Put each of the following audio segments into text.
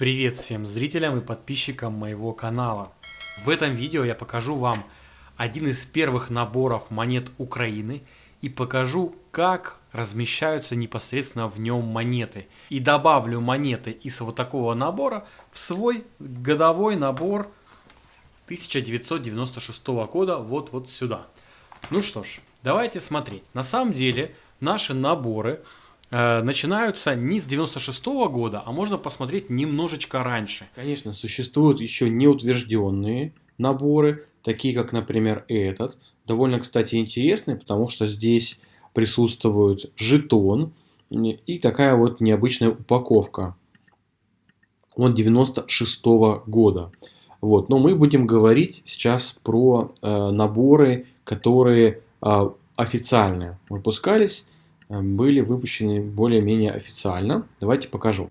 Привет всем зрителям и подписчикам моего канала. В этом видео я покажу вам один из первых наборов монет Украины и покажу, как размещаются непосредственно в нем монеты. И добавлю монеты из вот такого набора в свой годовой набор 1996 года вот вот сюда. Ну что ж, давайте смотреть. На самом деле наши наборы начинаются не с 96 -го года, а можно посмотреть немножечко раньше. Конечно, существуют еще неутвержденные наборы, такие как, например, этот. Довольно, кстати, интересный, потому что здесь присутствует жетон и такая вот необычная упаковка. Он 96 -го года. Вот. Но мы будем говорить сейчас про э, наборы, которые э, официально выпускались, э, были выпущены более-менее официально. Давайте покажу.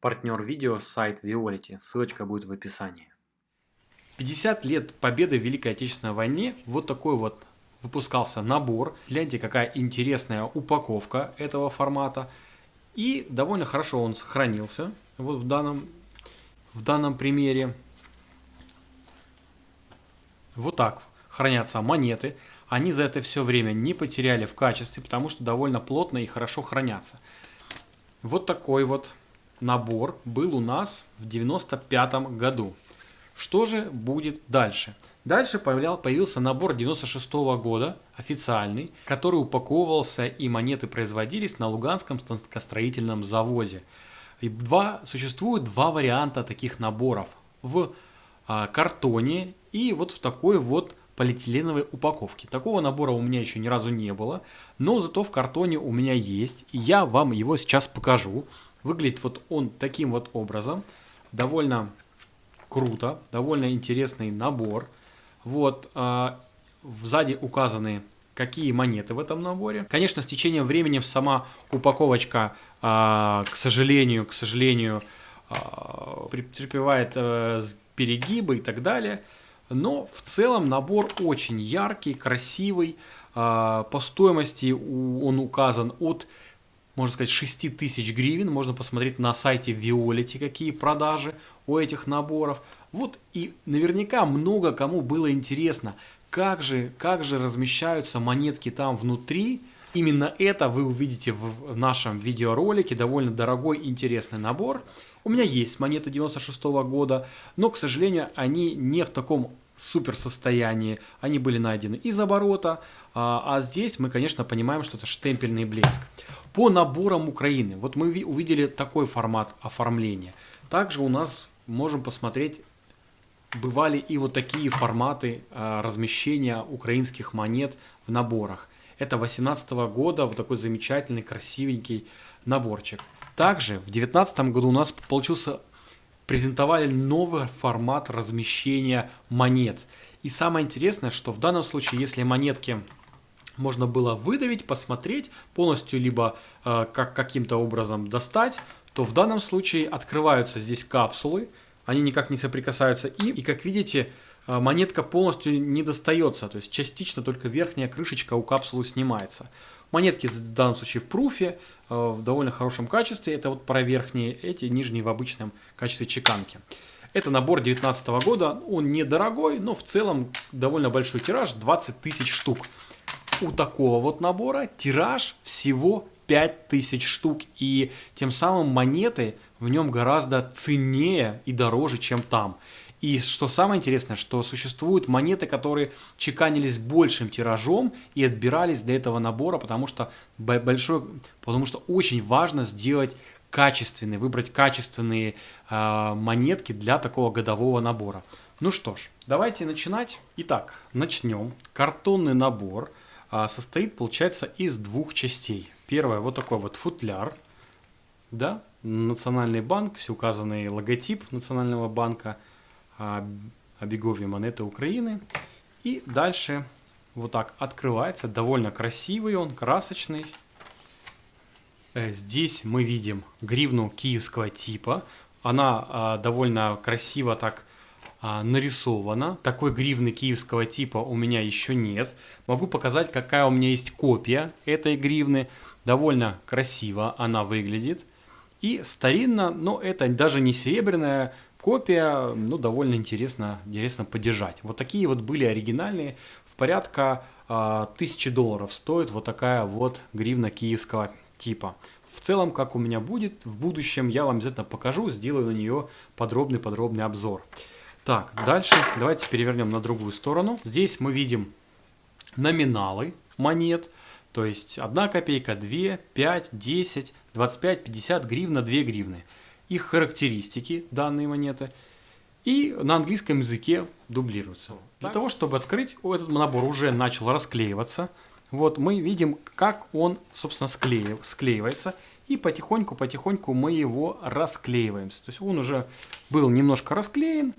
Партнер видео сайт Violet, ссылочка будет в описании. 50 лет победы в Великой Отечественной войне, вот такой вот выпускался набор. Гляньте, какая интересная упаковка этого формата. И довольно хорошо он сохранился вот в данном, в данном примере. Вот так хранятся монеты. Они за это все время не потеряли в качестве, потому что довольно плотно и хорошо хранятся. Вот такой вот набор был у нас в 95 году. Что же будет дальше? Дальше появился набор 96 -го года, официальный, который упаковывался и монеты производились на Луганском станкостроительном заводе. И два, существует два варианта таких наборов. В а, картоне и вот в такой вот полиэтиленовой упаковке. Такого набора у меня еще ни разу не было, но зато в картоне у меня есть, и я вам его сейчас покажу. Выглядит вот он таким вот образом, довольно круто, довольно интересный набор. Вот, э, сзади указаны какие монеты в этом наборе. Конечно, с течением времени сама упаковочка, э, к сожалению, к сожалению, э, претерпевает э, перегибы и так далее. Но в целом набор очень яркий, красивый. Э, по стоимости он указан от можно сказать, 6 тысяч гривен. Можно посмотреть на сайте Violet, какие продажи у этих наборов. Вот и наверняка много кому было интересно, как же, как же размещаются монетки там внутри. Именно это вы увидите в нашем видеоролике, довольно дорогой интересный набор. У меня есть монеты 96 -го года, но, к сожалению, они не в таком супер состоянии. Они были найдены из оборота, а, а здесь мы, конечно, понимаем, что это штемпельный блеск. По наборам Украины, вот мы увидели такой формат оформления. Также у нас можем посмотреть, бывали и вот такие форматы а, размещения украинских монет в наборах. Это 18 года, вот такой замечательный, красивенький наборчик. Также в 19 году у нас получился презентовали новый формат размещения монет. И самое интересное, что в данном случае, если монетки можно было выдавить, посмотреть, полностью либо э, как каким-то образом достать, то в данном случае открываются здесь капсулы, они никак не соприкасаются и, и как видите, монетка полностью не достается, то есть частично только верхняя крышечка у капсулы снимается. Монетки в данном случае в пруфе, э, в довольно хорошем качестве, это вот про верхние, эти нижние в обычном качестве чеканки. Это набор 2019 года, он недорогой, но в целом довольно большой тираж, 20 тысяч штук. У такого вот набора тираж всего 5000 штук, и тем самым монеты в нем гораздо ценнее и дороже, чем там. И что самое интересное, что существуют монеты, которые чеканились большим тиражом и отбирались для этого набора, потому что большой, потому что очень важно сделать качественные, выбрать качественные э, монетки для такого годового набора. Ну что ж, давайте начинать. Итак, начнем. Картонный набор э, состоит, получается, из двух частей. Первое, вот такой вот футляр, да, Национальный банк, все указанный логотип Национального банка – обеговье монеты Украины. И дальше вот так открывается. Довольно красивый он, красочный. Э, здесь мы видим гривну киевского типа. Она а, довольно красиво так а, нарисована. Такой гривны киевского типа у меня еще нет. Могу показать, какая у меня есть копия этой гривны. Довольно красиво она выглядит. И старинно, но это даже не серебряная копия, ну, довольно интересно, интересно подержать. Вот такие вот были оригинальные, в порядка э, тысячи долларов стоит вот такая вот гривна киевского типа. В целом, как у меня будет в будущем, я вам обязательно покажу, сделаю на нее подробный-подробный обзор. Так, дальше давайте перевернем на другую сторону. Здесь мы видим номиналы монет, то есть 1 копейка, 2, 5, 10, 25, 50 гривна, 2 гривны. Их характеристики данные монеты и на английском языке дублируются. Для того, чтобы открыть, этот набор уже начал расклеиваться. Вот мы видим, как он, собственно, склеив, склеивается. И потихоньку-потихоньку мы его расклеиваем. То есть он уже был немножко расклеен.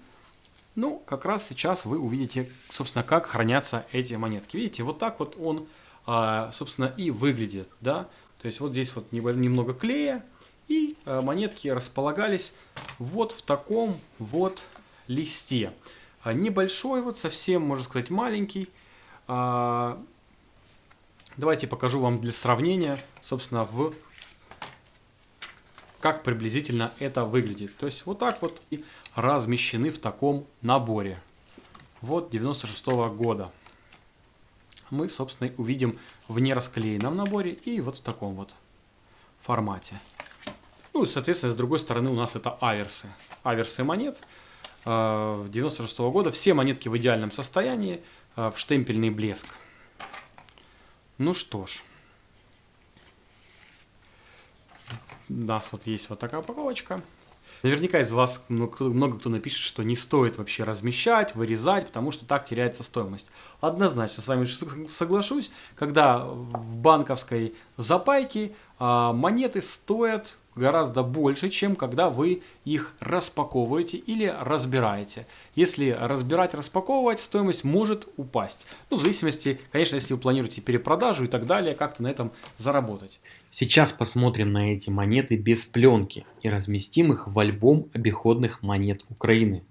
Ну, как раз сейчас вы увидите, собственно, как хранятся эти монетки. Видите, вот так вот он, а, собственно, и выглядит, да. То есть вот здесь вот немного клея, и а, монетки располагались вот в таком вот листе. А, небольшой, вот совсем, можно сказать, маленький. Давайте покажу вам для сравнения, собственно, в как приблизительно это выглядит. То есть вот так вот и размещены в таком наборе. Вот 96 -го года. Мы, собственно, увидим в нерасклеенном наборе и вот в таком вот формате. Ну соответственно, с другой стороны у нас это аверсы. Аверсы монет 96 э, -го года. Все монетки в идеальном состоянии, э, в штемпельный блеск. Ну что ж. У нас вот есть вот такая упаковочка. Наверняка из вас много кто, напишет, что не стоит вообще размещать, вырезать, потому что так теряется стоимость. Однозначно с вами соглашусь, когда в банковской запайке а, монеты стоят гораздо больше, чем когда вы их распаковываете или разбираете. Если разбирать, распаковывать, стоимость может упасть. Ну, в зависимости, конечно, если вы планируете перепродажу и так далее, как-то на этом заработать. Сейчас посмотрим на эти монеты без пленки и разместим их в альбом обиходных монет Украины.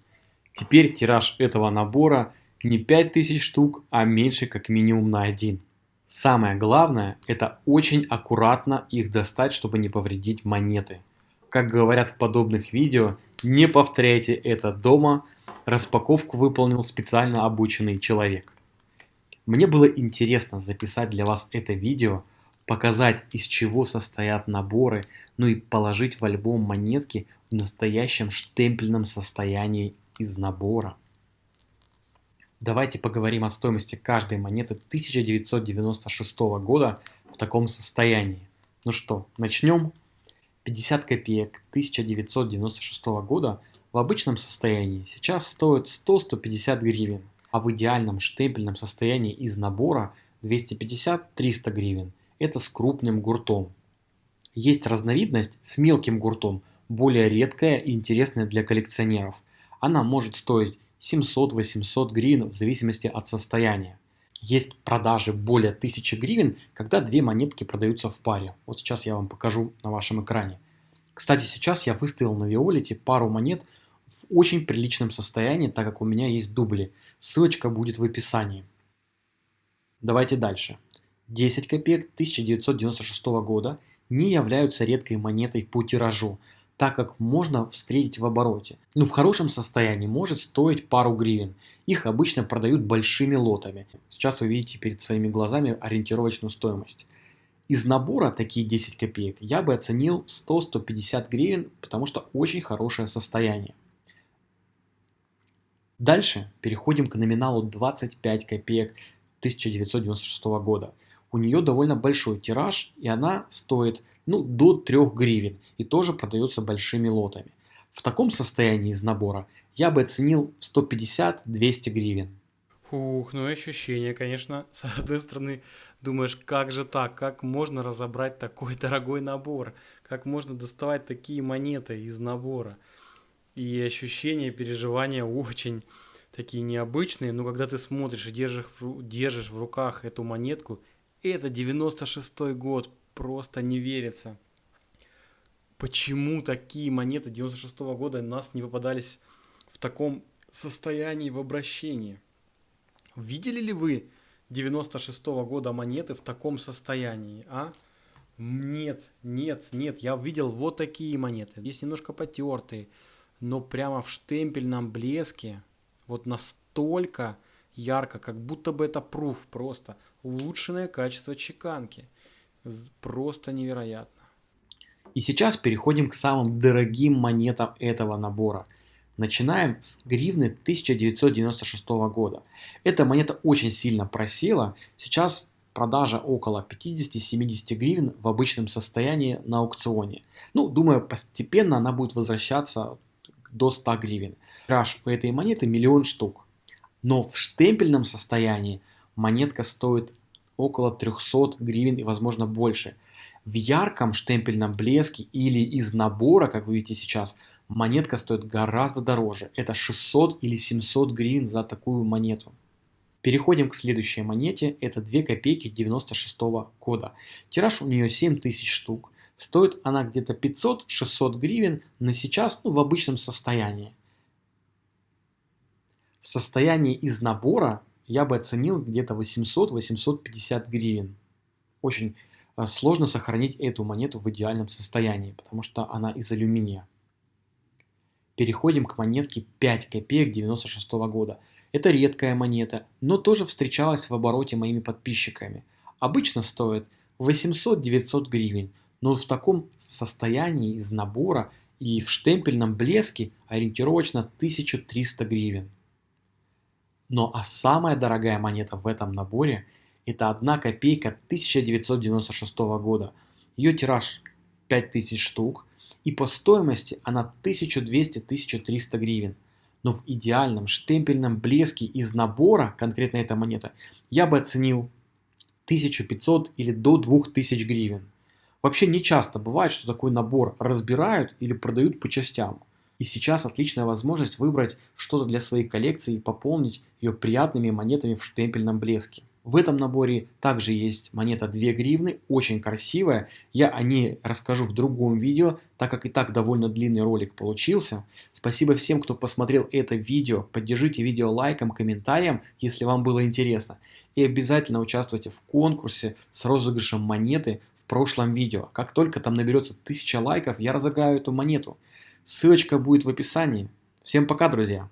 Теперь тираж этого набора не 5000 штук, а меньше как минимум на один. Самое главное, это очень аккуратно их достать, чтобы не повредить монеты. Как говорят в подобных видео, не повторяйте это дома, распаковку выполнил специально обученный человек. Мне было интересно записать для вас это видео, показать из чего состоят наборы, ну и положить в альбом монетки в настоящем штемпельном состоянии из набора. Давайте поговорим о стоимости каждой монеты 1996 года в таком состоянии. Ну что, начнем? 50 копеек 1996 года в обычном состоянии сейчас стоят 100-150 гривен, а в идеальном штемпельном состоянии из набора 250-300 гривен. Это с крупным гуртом. Есть разновидность с мелким гуртом, более редкая и интересная для коллекционеров. Она может стоить 700-800 гривен в зависимости от состояния. Есть продажи более 1000 гривен, когда две монетки продаются в паре. Вот сейчас я вам покажу на вашем экране. Кстати, сейчас я выставил на Виолете пару монет в очень приличном состоянии, так как у меня есть дубли. Ссылочка будет в описании. Давайте дальше. 10 копеек 1996 года не являются редкой монетой по тиражу, так как можно встретить в обороте. Ну, в хорошем состоянии может стоить пару гривен. Их обычно продают большими лотами. Сейчас вы видите перед своими глазами ориентировочную стоимость. Из набора такие 10 копеек я бы оценил в 100-150 гривен, потому что очень хорошее состояние. Дальше переходим к номиналу 25 копеек 1996 года. У нее довольно большой тираж, и она стоит ну, до 3 гривен и тоже продается большими лотами. В таком состоянии из набора я бы оценил в 150-200 гривен. Ух, ну ощущение, конечно. С одной стороны, думаешь, как же так, как можно разобрать такой дорогой набор, как можно доставать такие монеты из набора. И ощущения, переживания очень такие необычные, но когда ты смотришь и держишь, держишь в руках эту монетку, это 96 год, просто не верится. Почему такие монеты 96 -го года у нас не попадались в таком состоянии в обращении? Видели ли вы 96 -го года монеты в таком состоянии, а? Нет, нет, нет, я видел вот такие монеты. Есть немножко потертые, но прямо в штемпельном блеске, вот настолько ярко, как будто бы это пруф просто. Улучшенное качество чеканки. Просто невероятно. И сейчас переходим к самым дорогим монетам этого набора. Начинаем с гривны 1996 года. Эта монета очень сильно просела. Сейчас продажа около 50-70 гривен в обычном состоянии на аукционе. Ну, думаю, постепенно она будет возвращаться до 100 гривен. Тираж у этой монеты миллион штук. Но в штемпельном состоянии монетка стоит около 300 гривен и возможно больше. В ярком штемпельном блеске или из набора, как вы видите сейчас, монетка стоит гораздо дороже. Это 600 или 700 гривен за такую монету. Переходим к следующей монете. Это 2 копейки 96 года. Тираж у нее 7000 штук. Стоит она где-то 500-600 гривен на сейчас ну, в обычном состоянии. В состоянии из набора я бы оценил где-то 800-850 гривен. Очень э, сложно сохранить эту монету в идеальном состоянии, потому что она из алюминия. Переходим к монетке 5 копеек 96 года. Это редкая монета, но тоже встречалась в обороте моими подписчиками. Обычно стоит 800-900 гривен, но в таком состоянии из набора и в штемпельном блеске ориентировочно 1300 гривен. Но а самая дорогая монета в этом наборе это 1 копейка 1996 года. Ее тираж 5000 штук и по стоимости она 1200-1300 гривен – но в идеальном штемпельном блеске из набора, конкретно эта монета, я бы оценил 1500 или до 2000 гривен. Вообще не часто бывает, что такой набор разбирают или продают по частям. И сейчас отличная возможность выбрать что-то для своей коллекции и пополнить ее приятными монетами в штемпельном блеске. В этом наборе также есть монета 2 гривны, очень красивая. Я о ней расскажу в другом видео, так как и так довольно длинный ролик получился. Спасибо всем, кто посмотрел это видео. Поддержите видео лайком, комментарием, если вам было интересно. И обязательно участвуйте в конкурсе с розыгрышем монеты в прошлом видео. Как только там наберется 1000 лайков, я разыграю эту монету. Ссылочка будет в описании. Всем пока, друзья!